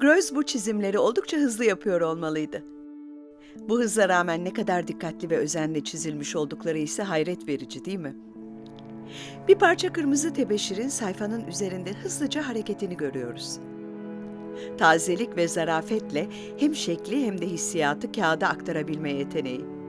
Greuze bu çizimleri oldukça hızlı yapıyor olmalıydı. Bu hıza rağmen ne kadar dikkatli ve özenle çizilmiş oldukları ise hayret verici değil mi? Bir parça kırmızı tebeşirin sayfanın üzerinde hızlıca hareketini görüyoruz. Tazelik ve zarafetle hem şekli hem de hissiyatı kağıda aktarabilme yeteneği.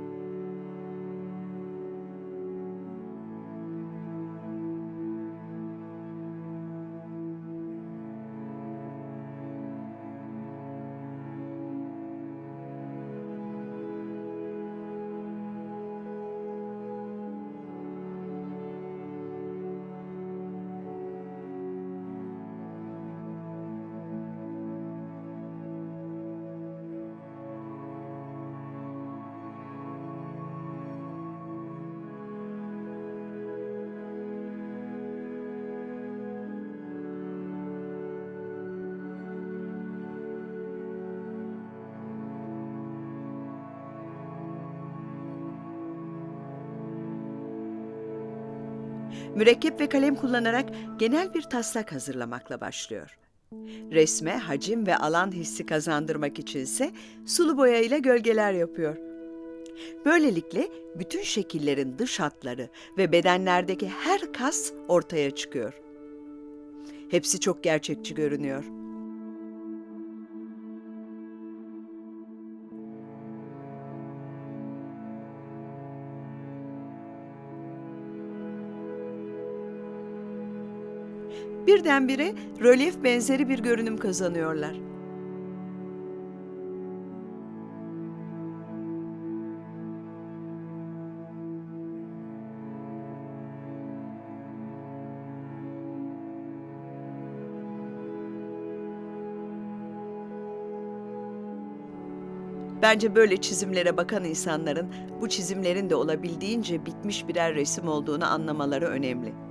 Mürekkep ve kalem kullanarak genel bir taslak hazırlamakla başlıyor. Resme hacim ve alan hissi kazandırmak içinse sulu boya ile gölgeler yapıyor. Böylelikle bütün şekillerin dış hatları ve bedenlerdeki her kas ortaya çıkıyor. Hepsi çok gerçekçi görünüyor. Birdenbire rölyef benzeri bir görünüm kazanıyorlar. Bence böyle çizimlere bakan insanların bu çizimlerin de olabildiğince bitmiş birer resim olduğunu anlamaları önemli.